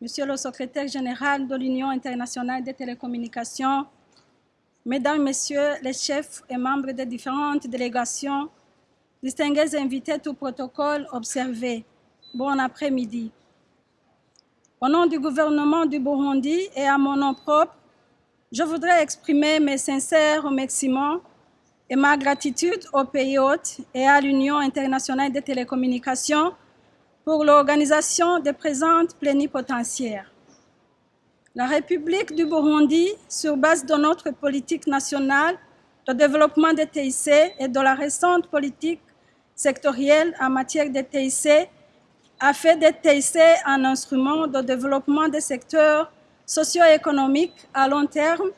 Monsieur le secrétaire général de l'Union internationale des télécommunications, Mesdames, Messieurs les chefs et membres des différentes délégations, distingués invités tout protocole observé, bon après-midi. Au nom du gouvernement du Burundi et à mon nom propre, je voudrais exprimer mes sincères remerciements et ma gratitude au pays hôte et à l'Union internationale des télécommunications pour l'organisation des présentes plénipotentiaires. La République du Burundi, sur base de notre politique nationale de développement des TIC et de la récente politique sectorielle en matière de TIC, a fait des TIC un instrument de développement des secteurs socio-économiques à long terme,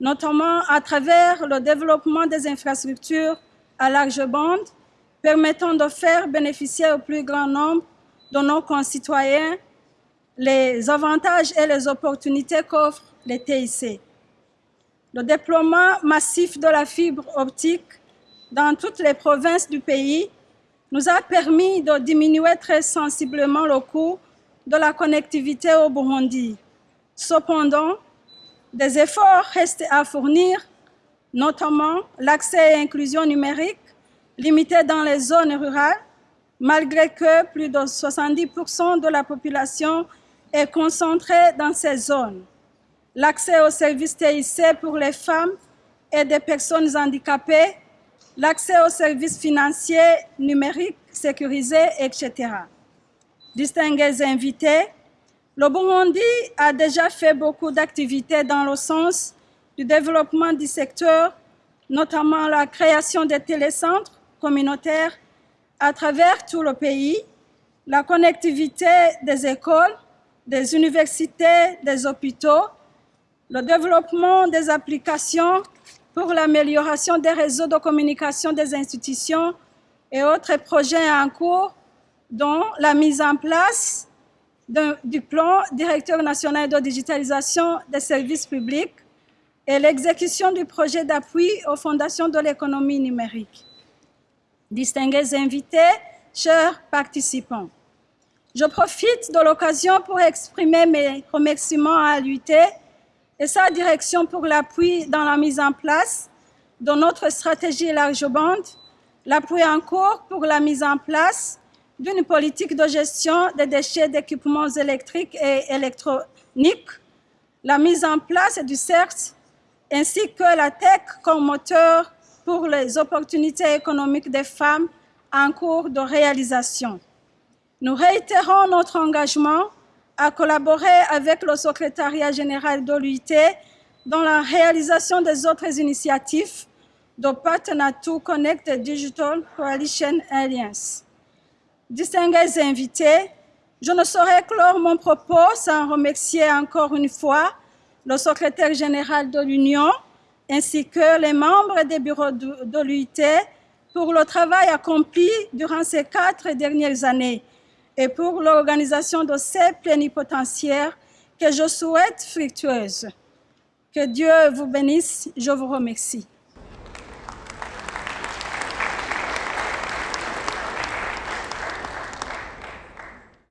notamment à travers le développement des infrastructures à large bande, permettant de faire bénéficier au plus grand nombre de nos concitoyens les avantages et les opportunités qu'offrent les TIC. Le déploiement massif de la fibre optique dans toutes les provinces du pays nous a permis de diminuer très sensiblement le coût de la connectivité au Burundi. Cependant, des efforts restent à fournir, notamment l'accès et l'inclusion numérique limité dans les zones rurales malgré que plus de 70% de la population est concentrée dans ces zones. L'accès aux services TIC pour les femmes et des personnes handicapées, l'accès aux services financiers, numériques, sécurisés, etc. Distingués invités, le Burundi a déjà fait beaucoup d'activités dans le sens du développement du secteur, notamment la création des télécentres communautaires à travers tout le pays, la connectivité des écoles, des universités, des hôpitaux, le développement des applications pour l'amélioration des réseaux de communication des institutions et autres projets en cours, dont la mise en place du plan directeur national de digitalisation des services publics et l'exécution du projet d'appui aux fondations de l'économie numérique distingués invités, chers participants. Je profite de l'occasion pour exprimer mes remerciements à l'UT et sa direction pour l'appui dans la mise en place de notre stratégie large bande, l'appui en cours pour la mise en place d'une politique de gestion des déchets d'équipements électriques et électroniques, la mise en place du CERT, ainsi que la tech comme moteur pour les opportunités économiques des femmes en cours de réalisation. Nous réitérons notre engagement à collaborer avec le secrétariat général de l'UIT dans la réalisation des autres initiatives de Partner to Connect Digital Coalition Alliance. Distingués invités, je ne saurais clore mon propos sans remercier encore une fois le secrétaire général de l'Union, ainsi que les membres des bureaux de, l'UIT pour le travail accompli durant ces quatre dernières années et pour l'organisation de ces plénipotentiaires que je souhaite fructueuses. Que Dieu vous bénisse. Je vous remercie.